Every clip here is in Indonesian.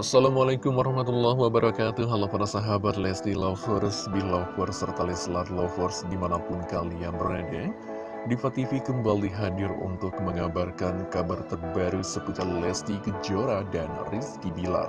Assalamualaikum warahmatullahi wabarakatuh. Halo para sahabat Lesti Lovers, Belovers, serta Leslar Lovers di mana pun kalian berada Diva TV kembali hadir untuk mengabarkan kabar terbaru seputar Lesti Kejora dan Rizky Bilar.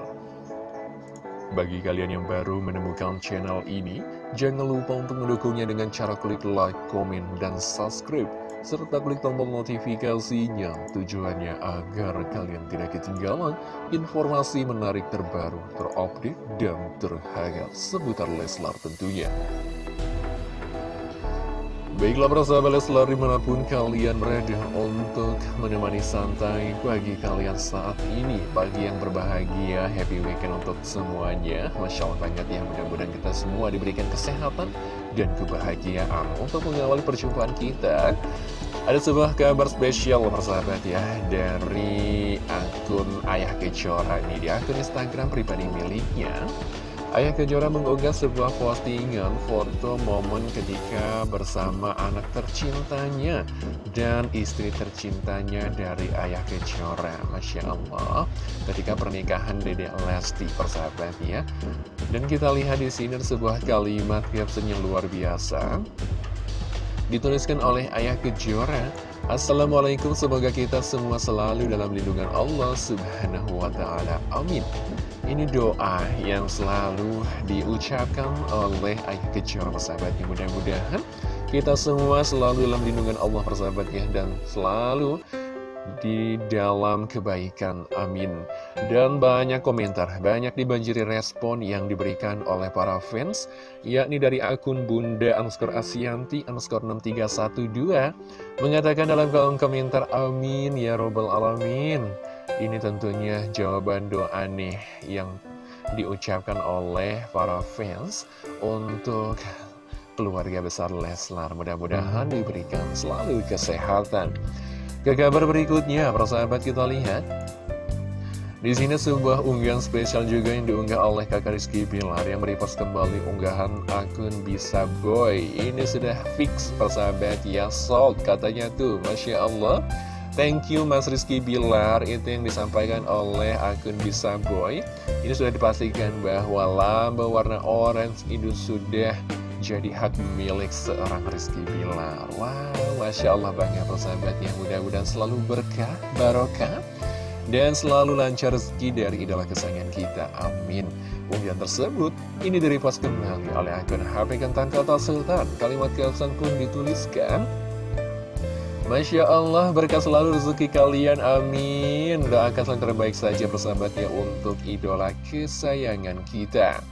Bagi kalian yang baru menemukan channel ini Jangan lupa untuk mendukungnya dengan cara klik like, komen, dan subscribe serta klik tombol notifikasinya. Tujuannya agar kalian tidak ketinggalan informasi menarik terbaru, terupdate, dan terhangat seputar Leslar tentunya. Baiklah persahabat Leslar di mana pun kalian berada untuk menemani santai pagi kalian saat ini. Pagi yang berbahagia, happy weekend untuk semuanya. Masya Allah banget ya, mudah-mudahan kita semua diberikan kesehatan dan kebahagiaan Untuk mengawali perjumpaan kita. Ada sebuah kabar spesial persahabat ya Dari akun Ayah Kejora nih Di akun Instagram pribadi miliknya Ayah Kejora mengunggah sebuah postingan foto momen ketika bersama anak tercintanya dan istri tercintanya dari Ayah Kejora. Masya Allah, ketika pernikahan Dede Lesti persahabat ya. Dan kita lihat di sini sebuah kalimat caption yang luar biasa. Dituliskan oleh Ayah Kejora Assalamualaikum, semoga kita semua selalu dalam lindungan Allah Subhanahu wa Ta'ala. Amin. Ini doa yang selalu diucapkan oleh Ayah Kejora persahabatnya Mudah-mudahan kita semua selalu dalam lindungan Allah persahabatnya Dan selalu di dalam kebaikan, amin. Dan banyak komentar, banyak dibanjiri respon yang diberikan oleh para fans Yakni dari akun Bunda underscore Asianti underscore 6312 Mengatakan dalam kolom komentar, amin ya robbal alamin ini tentunya jawaban doa nih yang diucapkan oleh para fans untuk keluarga besar Leslar. Mudah-mudahan diberikan selalu kesehatan. Ke kabar berikutnya, persahabat kita lihat. Di sini sebuah unggahan spesial juga yang diunggah oleh kakak Rizky Bilar yang merepost kembali unggahan akun Bisa Boy. Ini sudah fix persahabat ya, sold katanya tuh, Masya Allah. Thank you Mas Rizky Bilar. Itu yang disampaikan oleh akun Bisa Boy. Ini sudah dipastikan bahwa lamba warna orange itu sudah jadi hak milik seorang Rizky Bilar. Wow, Masya Allah banyak persahabatnya Mudah-mudahan selalu berkah, barokah Dan selalu lancar rezeki dari idola kesayangan kita. Amin. Unggahan tersebut ini direpost kembali oleh akun HP Kentang Kota Sultan. Kalimat kelsan pun dituliskan Masya Allah, berkah selalu rezeki kalian, amin. Doakan yang terbaik saja persahabatnya untuk idola kesayangan kita.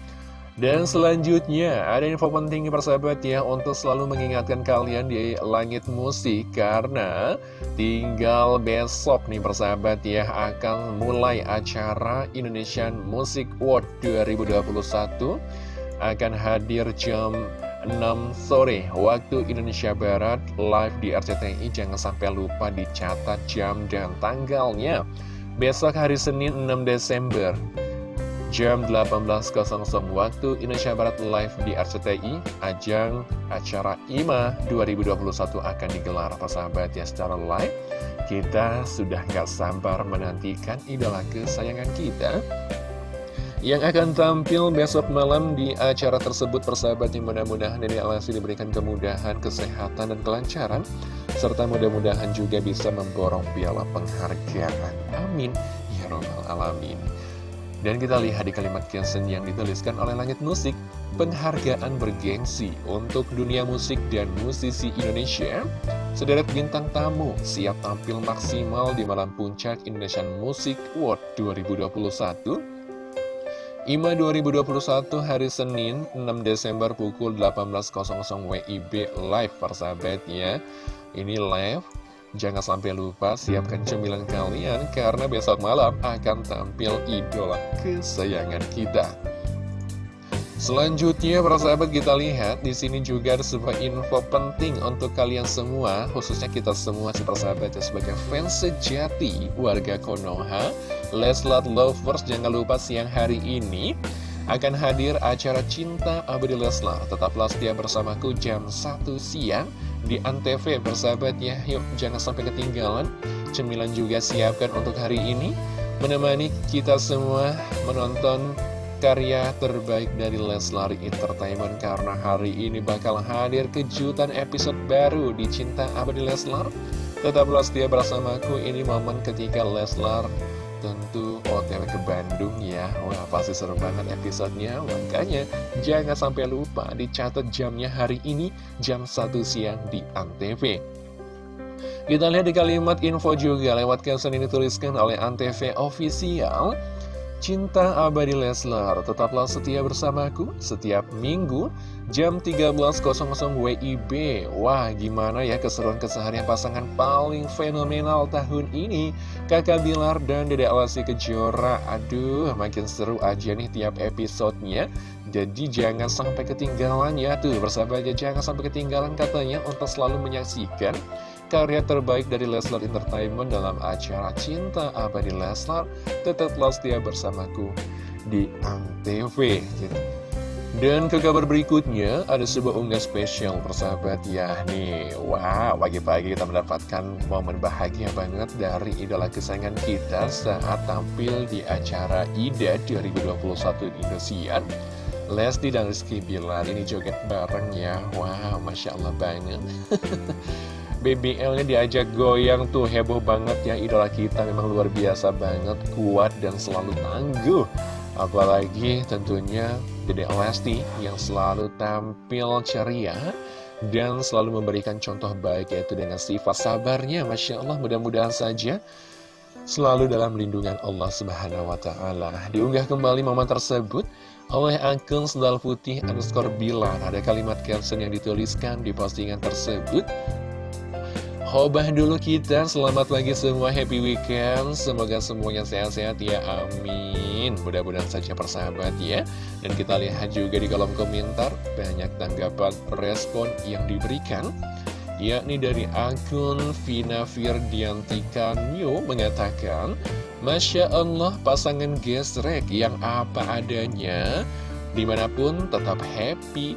Dan selanjutnya, ada info penting persahabat ya untuk selalu mengingatkan kalian di langit musik Karena tinggal besok nih persahabat ya akan mulai acara Indonesian Music World 2021 Akan hadir jam 6 sore waktu Indonesia Barat live di RCTI jangan sampai lupa dicatat jam dan tanggalnya. Besok hari Senin 6 Desember jam 18.00 waktu Indonesia Barat live di RCTI ajang acara IMA 2021 akan digelar apa sahabat ya secara live. Kita sudah gak sabar menantikan idola kesayangan kita yang akan tampil besok malam di acara tersebut persahabat yang mudah-mudahan Dede Alasi diberikan kemudahan, kesehatan, dan kelancaran. Serta mudah-mudahan juga bisa memborong piala penghargaan. Amin. Ya robbal alamin. Dan kita lihat di kalimat caption yang dituliskan oleh Langit Musik penghargaan bergengsi untuk dunia musik dan musisi Indonesia. Sederet bintang tamu siap tampil maksimal di malam puncak Indonesian Music World 2021 IMA 2021 hari Senin 6 Desember pukul 18.00 WIB live persahabat ya. Ini live. Jangan sampai lupa siapkan cemilan kalian karena besok malam akan tampil idola kesayangan kita. Selanjutnya, para sahabat kita lihat di sini juga ada sebuah info penting untuk kalian semua, khususnya kita semua si persahabat ya sebagai fans sejati warga Konoha, Leslar Lovers. Jangan lupa siang hari ini akan hadir acara Cinta Abadi Leslar. Tetaplah setia bersamaku jam 1 siang di Antv persahabat ya. Yuk jangan sampai ketinggalan. Cemilan juga siapkan untuk hari ini menemani kita semua menonton karya terbaik dari Leslar Entertainment karena hari ini bakal hadir kejutan episode baru di Cinta Abadi Leslar. Tetaplah setia bersamaku, ini momen ketika Leslar tentu OTW ke Bandung ya. Wah pasti seru banget episodenya. Makanya jangan sampai lupa dicatat jamnya hari ini jam 1 siang di Antv. Kita lihat di kalimat info juga. Lewat caption ini dituliskan oleh Antv Official Cinta Abadi Leslar, tetaplah setia bersamaku setiap minggu jam 13.00 WIB. Wah, gimana ya keseruan keseharian pasangan paling fenomenal tahun ini? Kakak Bilar dan Dede Alasi Kejora. Aduh, makin seru aja nih tiap episodenya. Jadi jangan sampai ketinggalan ya tuh, bersahabat aja jangan sampai ketinggalan katanya untuk selalu menyaksikan karya terbaik dari Leslar Entertainment dalam acara Cinta Abadi Leslar tetaplah setia bersamaku di Antv. Dan ke kabar berikutnya ada sebuah unggah spesial persahabat ya nih Wow pagi-pagi kita mendapatkan momen bahagia banget dari idola kesayangan kita saat tampil di acara IDA 2021 di Indosiar. Lesti dan Rizky Bilar ini joget bareng ya. Wow Masya Allah banget BBL-nya diajak goyang tuh heboh banget ya idola kita memang luar biasa banget kuat dan selalu tangguh. Apalagi tentunya Dede Lesti yang selalu tampil ceria dan selalu memberikan contoh baik yaitu dengan sifat sabarnya. Masya Allah mudah-mudahan saja selalu dalam lindungan Allah Subhanahu Wa Taala. Diunggah kembali momen tersebut oleh akun sendal putih underscore bilang ada kalimat caption yang dituliskan di postingan tersebut Hobah dulu kita, selamat pagi semua, happy weekend. Semoga semuanya sehat-sehat ya, amin. Mudah-mudahan saja persahabat ya. Dan kita lihat juga di kolom komentar Banyak tanggapan respon yang diberikan Yakni dari akun Vina Firdiantika New mengatakan Masya Allah pasangan gesrek yang apa adanya di mana pun tetap happy.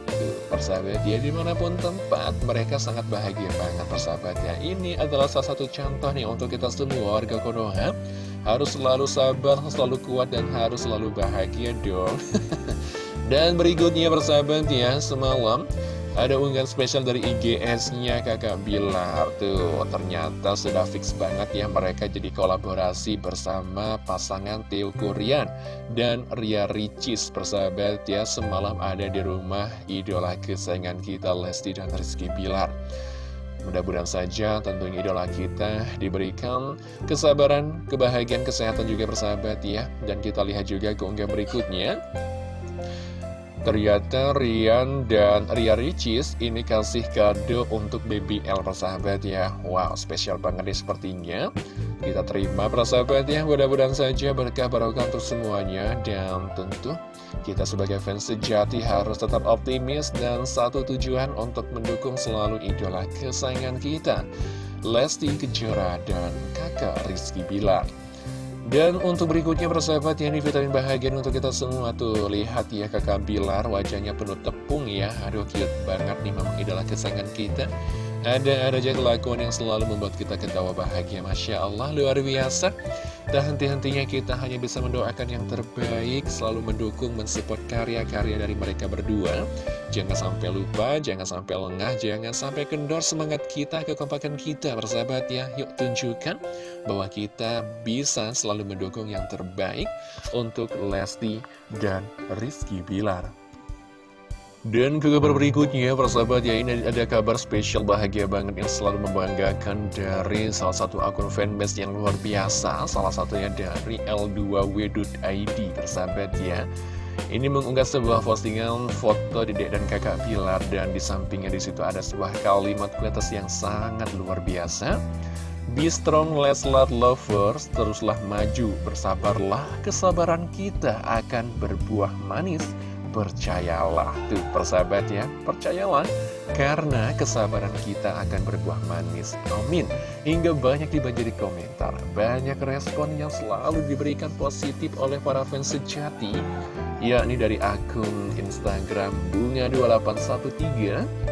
Persahabat ya di mana pun tempat mereka sangat bahagia banget persahabat ya. Ini adalah salah satu contoh nih untuk kita semua warga Konoha. Harus selalu sabar selalu kuat dan harus selalu bahagia dong. Dan berikutnya persahabat ya semalam ada unggahan spesial dari IGS-nya kakak Bilar. Tuh ternyata sudah fix banget ya mereka jadi kolaborasi bersama pasangan Theo Kurian Dan Ria Ricis persahabat ya Semalam ada di rumah idola kesayangan kita Lesti dan Rizky Bilar. Mudah-mudahan saja tentunya idola kita diberikan kesabaran, kebahagiaan, kesehatan juga persahabat ya. Dan kita lihat juga keunggahan berikutnya Ternyata Rian dan Ria Ricis ini kasih kado untuk BBL persahabat ya. Wow spesial banget nih sepertinya. Kita terima persahabat ya. Mudah-mudahan saja berkah barokah untuk semuanya. Dan tentu kita sebagai fans sejati harus tetap optimis Dan satu tujuan untuk mendukung selalu idola kesayangan kita Lesti Kejora dan kakak Rizky Bilar dan untuk berikutnya persahabat ya ini vitamin bahagia untuk kita semua tuh. Lihat ya kakak Bilar wajahnya penuh tepung ya. Aduh cute banget nih memang idola kesayangan kita. Ada-ada aja kelakuan yang selalu membuat kita ketawa bahagia. Masya Allah luar biasa. Tak henti-hentinya kita hanya bisa mendoakan yang terbaik, selalu mendukung, mensupport karya-karya dari mereka berdua. Jangan sampai lupa, jangan sampai lengah, jangan sampai kendor semangat kita, kekompakan kita, bersahabat ya. Yuk tunjukkan bahwa kita bisa selalu mendukung yang terbaik untuk Lesti dan Rizky Bilar. Dan ke kabar berikutnya, persahabat ya ini ada kabar spesial bahagia banget yang selalu membanggakan dari salah satu akun fanbase yang luar biasa, salah satunya dari L2W.id, persahabat ya. Ini mengunggah sebuah postingan foto dedek dan kakak Pilar dan di sampingnya di situ ada sebuah kalimat kuetas yang sangat luar biasa. Be strong Leslar lovers, teruslah maju, bersabarlah, kesabaran kita akan berbuah manis percayalah Tuh persahabat ya, percayalah Karena kesabaran kita akan berbuah manis. Amin. Hingga banyak dibanjiri komentar. Banyak respon yang selalu diberikan positif oleh para fans sejati Yakni dari akun Instagram Bunga2813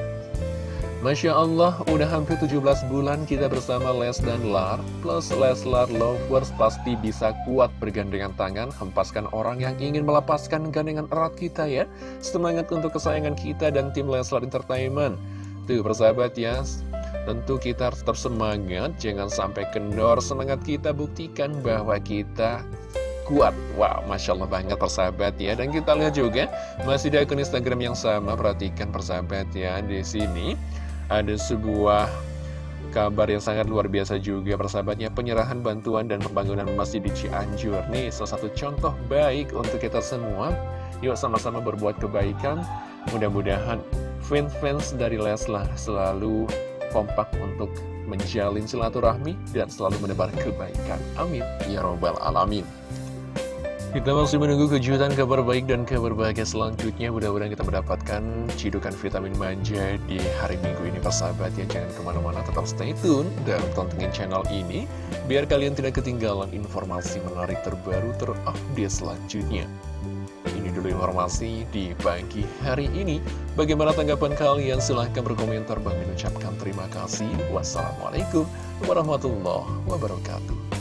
Masya Allah, udah hampir 17 bulan kita bersama Les dan Lar. Plus Leslar Lovers pasti bisa kuat bergandengan tangan Hempaskan orang yang ingin melepaskan gandengan erat kita ya. Semangat untuk kesayangan kita dan tim Leslar Entertainment. Tuh persahabat ya. Tentu kita harus tersemangat, jangan sampai kendor. Semangat kita buktikan bahwa kita kuat. Wow, Masya Allah banget persahabat ya. Dan kita lihat juga, masih di akun Instagram yang sama. Perhatikan persahabat ya, di sini ada sebuah kabar yang sangat luar biasa juga persahabatnya. Penyerahan bantuan dan pembangunan masjid di Cianjur. Nih salah satu contoh baik untuk kita semua. Yuk sama-sama berbuat kebaikan. Mudah-mudahan fans-fans dari Leslar selalu kompak untuk menjalin silaturahmi dan selalu menebar kebaikan. Amin. Ya robbal alamin kita masih menunggu kejutan kabar baik dan kabar bahagia selanjutnya. Mudah-mudahan kita mendapatkan cidukan vitamin manja di hari minggu ini persahabat ya Jangan ke mana-mana tetap stay tune dan tontonin channel ini Biar kalian tidak ketinggalan informasi menarik terbaru terupdate selanjutnya. Ini dulu informasi di pagi hari ini. Bagaimana tanggapan kalian? Silahkan berkomentar. Bang mengucapkan terima kasih. Wassalamualaikum warahmatullahi wabarakatuh